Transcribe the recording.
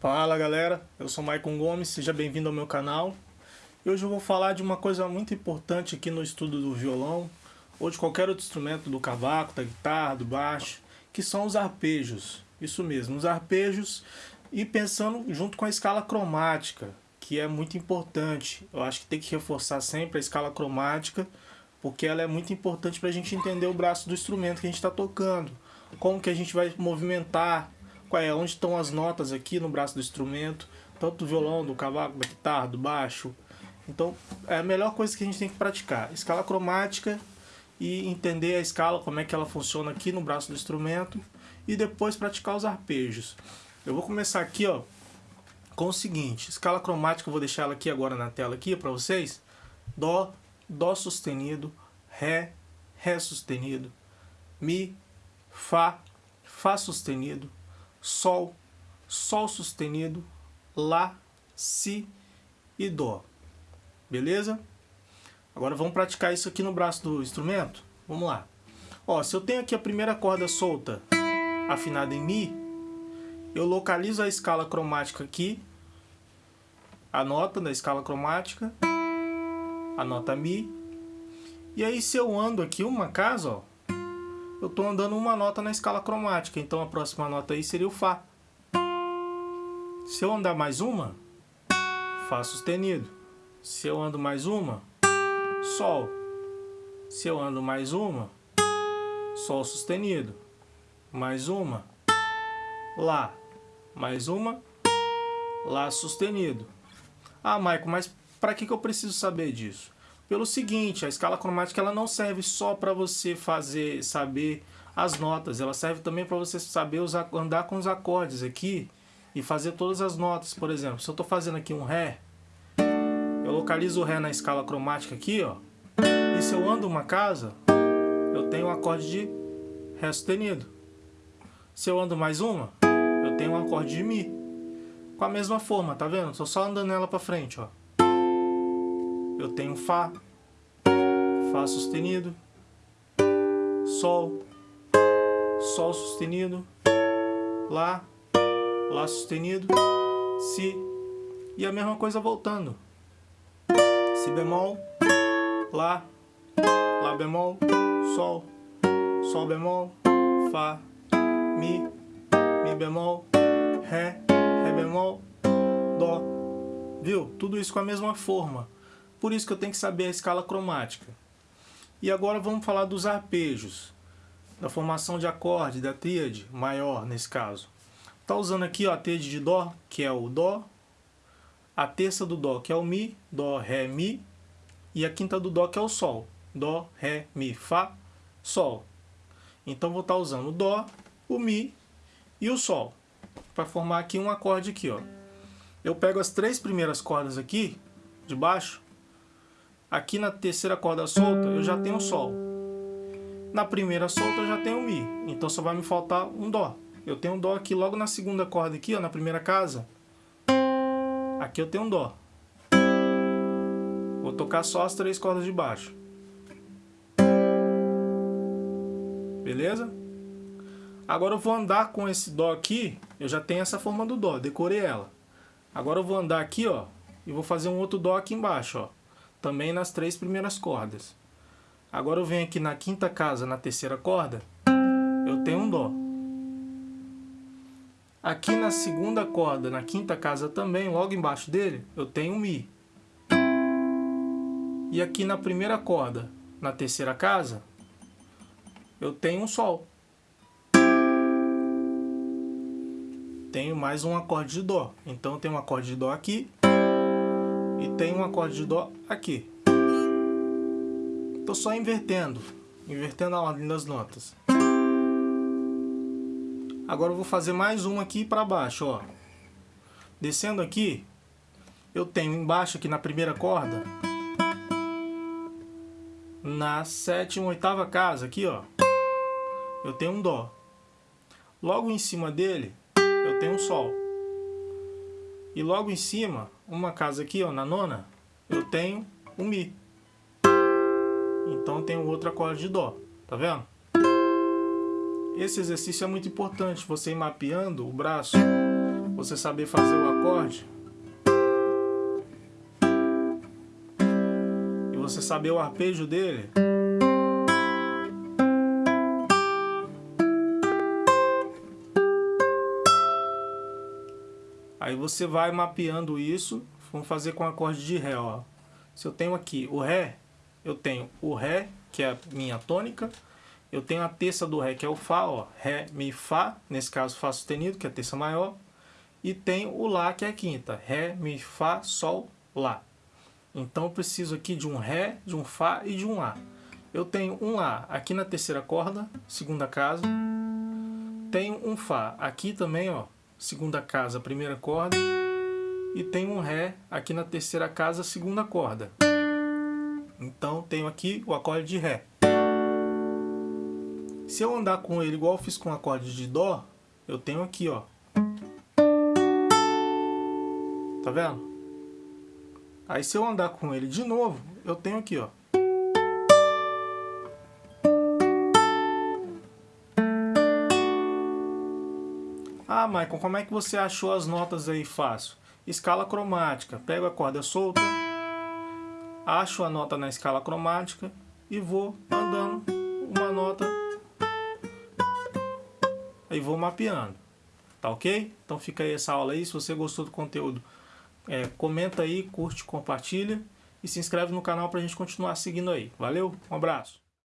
Fala galera, eu sou Maicon Gomes, seja bem-vindo ao meu canal. E hoje eu vou falar de uma coisa muito importante aqui no estudo do violão, ou de qualquer outro instrumento, do cavaco, da guitarra, do baixo, que são os arpejos. Isso mesmo, os arpejos e pensando junto com a escala cromática, que é muito importante. Eu acho que tem que reforçar sempre a escala cromática, porque ela é muito importante para a gente entender o braço do instrumento que a gente está tocando, como que a gente vai movimentar, qual é, onde estão as notas aqui no braço do instrumento, tanto do violão, do cavaco, da guitarra, do baixo. Então é a melhor coisa que a gente tem que praticar, escala cromática e entender a escala, como é que ela funciona aqui no braço do instrumento. E depois praticar os arpejos. Eu vou começar aqui ó, com o seguinte, escala cromática, eu vou deixar ela aqui agora na tela aqui para vocês. Dó, Dó sustenido, Ré, Ré sustenido, Mi, Fá, Fá sustenido, Sol, Sol sustenido, Lá, Si e Dó. Beleza? Agora vamos praticar isso aqui no braço do instrumento? Vamos lá. Ó, se eu tenho aqui a primeira corda solta afinada em Mi, eu localizo a escala cromática aqui, a nota da escala cromática, a nota Mi. E aí se eu ando aqui uma casa, ó, eu estou andando uma nota na escala cromática, então a próxima nota aí seria o Fá. Se eu andar mais uma, Fá sustenido. Se eu ando mais uma, Sol. Se eu ando mais uma, Sol sustenido. Mais uma, Lá. Mais uma, Lá sustenido. Ah, Maico, mas para que, que eu preciso saber disso? Pelo seguinte, a escala cromática ela não serve só para você fazer, saber as notas, ela serve também para você saber usar, andar com os acordes aqui e fazer todas as notas. Por exemplo, se eu estou fazendo aqui um Ré, eu localizo o Ré na escala cromática aqui, ó, e se eu ando uma casa, eu tenho um acorde de Ré sustenido. Se eu ando mais uma, eu tenho um acorde de Mi. Com a mesma forma, tá vendo? Estou só andando ela para frente, ó eu tenho Fá, Fá sustenido, Sol, Sol sustenido, Lá, Lá sustenido, Si, e a mesma coisa voltando. Si bemol, Lá, Lá bemol, Sol, Sol bemol, Fá, Mi, Mi bemol, Ré, Ré bemol, Dó. Viu? Tudo isso com a mesma forma. Por isso que eu tenho que saber a escala cromática. E agora vamos falar dos arpejos, da formação de acorde, da tríade maior nesse caso. Está usando aqui ó, a tríade de Dó, que é o Dó, a terça do Dó, que é o Mi, Dó, Ré, Mi, e a quinta do Dó, que é o Sol, Dó, Ré, Mi, Fá, Sol. Então vou estar tá usando o Dó, o Mi e o Sol, para formar aqui um acorde aqui. Ó. Eu pego as três primeiras cordas aqui, de baixo, Aqui na terceira corda solta eu já tenho Sol. Na primeira solta eu já tenho Mi. Então só vai me faltar um Dó. Eu tenho um Dó aqui logo na segunda corda aqui, ó, na primeira casa. Aqui eu tenho um Dó. Vou tocar só as três cordas de baixo. Beleza? Agora eu vou andar com esse Dó aqui. Eu já tenho essa forma do Dó, decorei ela. Agora eu vou andar aqui, ó, e vou fazer um outro Dó aqui embaixo, ó também nas três primeiras cordas. Agora eu venho aqui na quinta casa, na terceira corda, eu tenho um Dó. Aqui na segunda corda, na quinta casa também, logo embaixo dele, eu tenho um Mi. E aqui na primeira corda, na terceira casa, eu tenho um Sol. Tenho mais um acorde de Dó. Então eu tenho um acorde de Dó aqui, e tem um acorde de Dó aqui. Estou só invertendo, invertendo a ordem das notas. Agora eu vou fazer mais uma aqui para baixo, ó. Descendo aqui, eu tenho embaixo aqui na primeira corda, na sétima, oitava casa aqui, ó, eu tenho um Dó. Logo em cima dele, eu tenho um Sol. E logo em cima, uma casa aqui, ó, na nona, eu tenho um Mi. Então eu tenho outro acorde de Dó, tá vendo? Esse exercício é muito importante, você ir mapeando o braço, você saber fazer o acorde e você saber o arpejo dele, Aí você vai mapeando isso, vamos fazer com acorde de Ré, ó. Se eu tenho aqui o Ré, eu tenho o Ré, que é a minha tônica, eu tenho a terça do Ré, que é o Fá, ó, Ré, Mi, Fá, nesse caso Fá sustenido, que é a terça maior, e tem o Lá, que é a quinta, Ré, Mi, Fá, Sol, Lá. Então eu preciso aqui de um Ré, de um Fá e de um Lá. Eu tenho um Lá aqui na terceira corda, segunda casa, tenho um Fá aqui também, ó, segunda casa, primeira corda, e tenho um Ré aqui na terceira casa, segunda corda. Então tenho aqui o acorde de Ré. Se eu andar com ele igual eu fiz com o acorde de Dó, eu tenho aqui, ó. Tá vendo? Aí se eu andar com ele de novo, eu tenho aqui, ó. Ah, Michael, como é que você achou as notas aí fácil? Escala cromática. Pego a corda solta, acho a nota na escala cromática e vou andando uma nota aí vou mapeando. Tá ok? Então fica aí essa aula aí. Se você gostou do conteúdo, é, comenta aí, curte, compartilha e se inscreve no canal para a gente continuar seguindo aí. Valeu, um abraço!